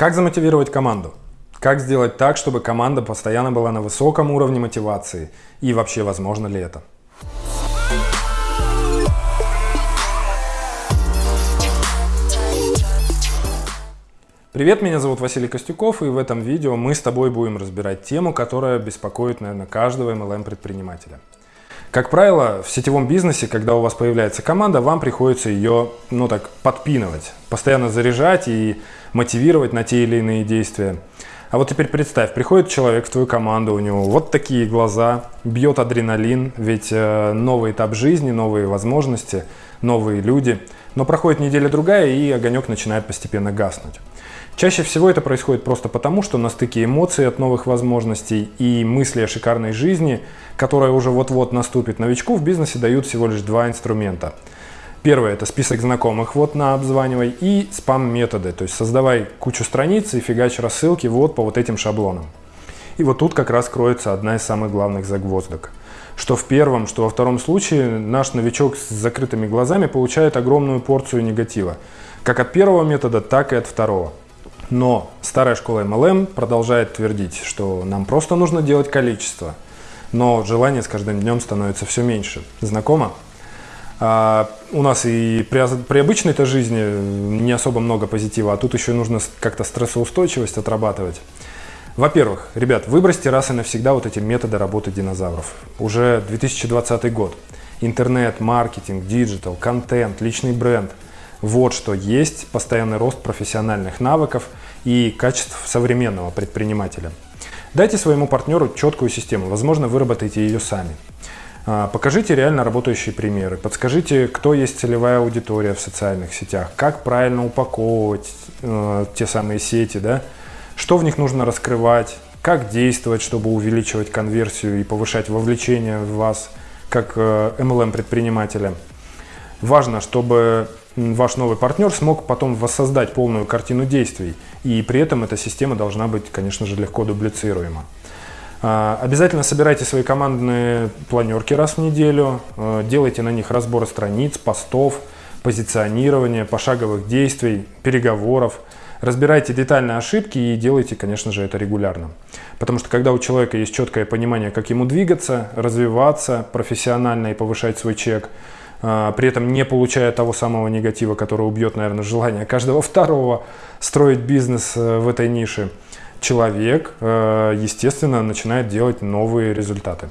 Как замотивировать команду? Как сделать так, чтобы команда постоянно была на высоком уровне мотивации? И вообще, возможно ли это? Привет, меня зовут Василий Костюков, и в этом видео мы с тобой будем разбирать тему, которая беспокоит, наверное, каждого MLM-предпринимателя. Как правило, в сетевом бизнесе, когда у вас появляется команда, вам приходится ее, ну так, подпинывать, постоянно заряжать и мотивировать на те или иные действия. А вот теперь представь, приходит человек в твою команду, у него вот такие глаза, бьет адреналин, ведь э, новый этап жизни, новые возможности, новые люди. Но проходит неделя-другая, и огонек начинает постепенно гаснуть. Чаще всего это происходит просто потому, что на стыке эмоций от новых возможностей и мысли о шикарной жизни, которая уже вот-вот наступит, новичку в бизнесе дают всего лишь два инструмента. Первое – это список знакомых, вот на обзванивай, и спам-методы, то есть создавай кучу страниц и фигач рассылки вот по вот этим шаблонам. И вот тут как раз кроется одна из самых главных загвоздок. Что в первом, что во втором случае наш новичок с закрытыми глазами получает огромную порцию негатива. Как от первого метода, так и от второго. Но старая школа MLM продолжает твердить, что нам просто нужно делать количество. Но желание с каждым днем становится все меньше. Знакомо? А у нас и при, при обычной-то жизни не особо много позитива, а тут еще нужно как-то стрессоустойчивость отрабатывать. Во-первых, ребят, выбросьте раз и навсегда вот эти методы работы динозавров. Уже 2020 год. Интернет, маркетинг, digital, контент, личный бренд – вот что есть постоянный рост профессиональных навыков и качеств современного предпринимателя. Дайте своему партнеру четкую систему, возможно, выработайте ее сами. А, покажите реально работающие примеры, подскажите, кто есть целевая аудитория в социальных сетях, как правильно упаковывать э, те самые сети, да? Что в них нужно раскрывать, как действовать, чтобы увеличивать конверсию и повышать вовлечение в вас как э, MLM-предпринимателя. Важно, чтобы ваш новый партнер смог потом воссоздать полную картину действий. И при этом эта система должна быть, конечно же, легко дублицируема. А, обязательно собирайте свои командные планерки раз в неделю, а, делайте на них разборы страниц, постов, позиционирования, пошаговых действий, переговоров. Разбирайте детальные ошибки и делайте, конечно же, это регулярно. Потому что когда у человека есть четкое понимание, как ему двигаться, развиваться профессионально и повышать свой чек, а, при этом не получая того самого негатива, который убьет, наверное, желание каждого второго строить бизнес э, в этой нише, человек, э, естественно, начинает делать новые результаты.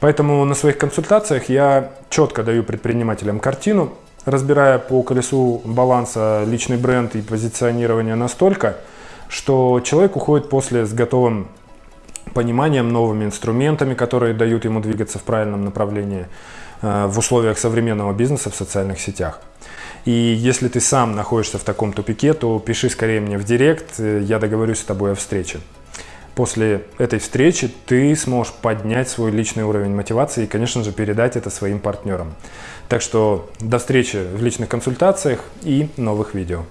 Поэтому на своих консультациях я четко даю предпринимателям картину, разбирая по колесу баланса личный бренд и позиционирование настолько, что человек уходит после с готовым пониманием, новыми инструментами, которые дают ему двигаться в правильном направлении, Э, в условиях современного бизнеса в социальных сетях. И если ты сам находишься в таком тупике, то пиши скорее мне в директ, э, я договорюсь с тобой о встрече. После этой встречи ты сможешь поднять свой личный уровень мотивации и, конечно же, передать это своим партнерам. Так что до встречи в личных консультациях и новых видео.